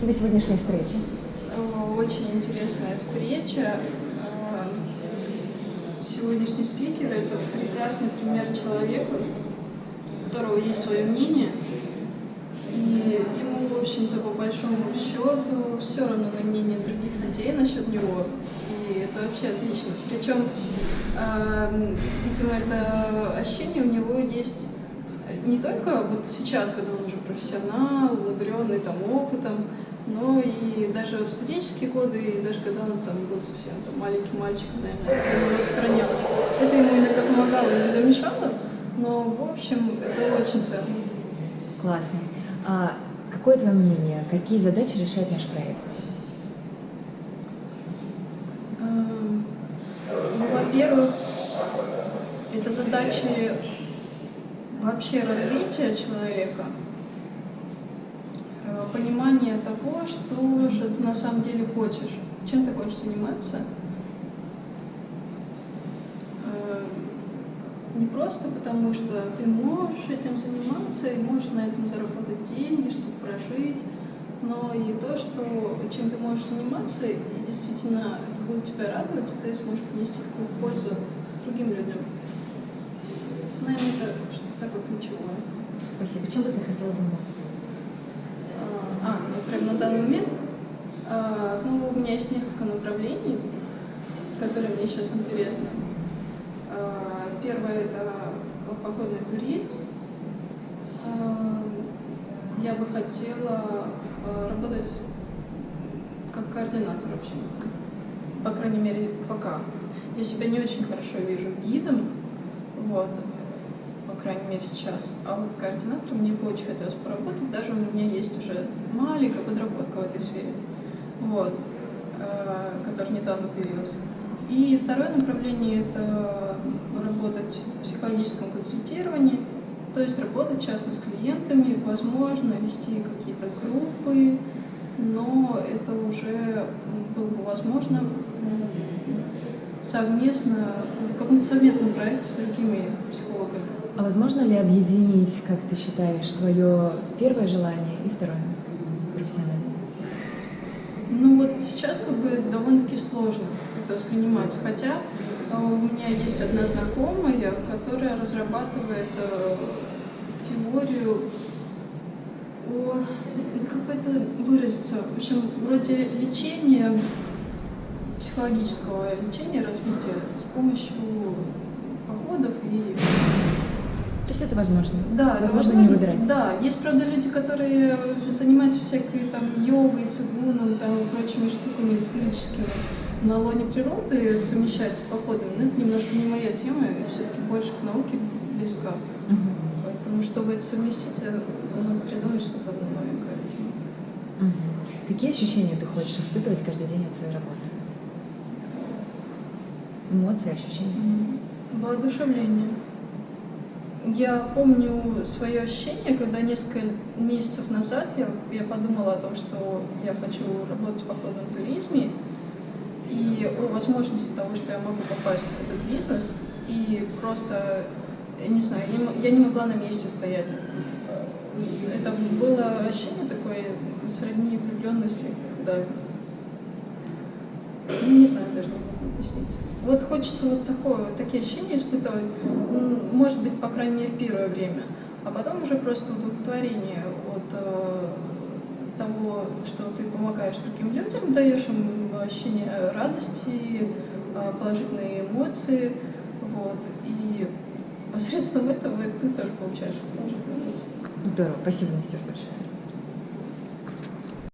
Тебе сегодняшняя встреча? Очень интересная встреча. А, сегодняшний спикер – это прекрасный пример человека, у которого есть свое мнение, и ему, в общем-то, по большому счету, все равно на мнение других людей насчет него. И это вообще отлично. Причем, э, видимо, это ощущение у него есть не только вот сейчас, когда он уже профессионал, умудренный там опытом, но и даже в студенческие годы, и даже когда он там был совсем там, маленький мальчик, наверное, это у него сохранялось. Это ему иногда помогало, иногда мешало, но, в общем, это очень ценно. Классно. А какое твое мнение? Какие задачи решает наш проект? Эм, ну, во-первых, это задачи вообще развития человека, понимание того, что же ты на самом деле хочешь, чем ты хочешь заниматься. Э, не просто потому, что ты можешь этим заниматься и можешь на этом заработать деньги, чтобы прожить, но и то, что чем ты можешь заниматься, и действительно это будет тебя радовать, и ты сможешь принести такую пользу другим людям. Наверное, это что-то такое ключевое. Спасибо. Чем бы ты хотела заниматься? А, ну прям на данный момент? А, ну, у меня есть несколько направлений, которые мне сейчас интересны. А, первое – это походный туризм. А, я бы хотела работать как координатор вообще. По крайней мере, пока. Я себя не очень хорошо вижу гидом, вот, по крайней мере сейчас. А вот координатором мне бы очень хотелось поработать, даже у меня есть уже маленькая подработка в этой сфере, вот, э, которая недавно появилась. И второе направление – это работать в психологическом консультировании, то есть работать частно с клиентами, возможно, вести какие-то группы, но это уже было бы возможно совместно, в каком-то совместном проекте с другими психологами. А возможно ли объединить, как ты считаешь, твое первое желание и второе профессиональное? Ну вот сейчас как бы довольно-таки сложно это воспринимается, хотя э, у меня есть одна знакомая, которая разрабатывает э, теорию о, как бы это выразиться, в общем, вроде лечения психологического лечения, развития с помощью походов и... То есть это возможно? Да, возможно, возможно не выбирать? Да, есть, правда, люди, которые занимаются всякой там йогой, цигуном, там, прочими штуками эзотерическими на лоне природы совмещать с походами, но это немножко не моя тема, я все-таки больше к науке близка. Угу. Поэтому, чтобы это совместить, надо придумать что-то новенькое. Угу. Какие ощущения ты хочешь испытывать каждый день от своей работы? Эмоции, ощущения? Воодушевление. Я помню свое ощущение, когда несколько месяцев назад я, я подумала о том, что я хочу работать в походном туризме, и о возможности того, что я могу попасть в этот бизнес, и просто, я не знаю, я, я не могла на месте стоять. Это было ощущение такое сродни влюбленности, когда, не знаю даже, как объяснить. Вот хочется вот такое, вот такие ощущения испытывать, может быть, по крайней мере, первое время, а потом уже просто удовлетворение от э, того, что ты помогаешь другим людям, даешь им ощущение радости, э, положительные эмоции, вот, и посредством этого ты тоже получаешь положительные эмоции. Здорово, спасибо, Настюш, большое.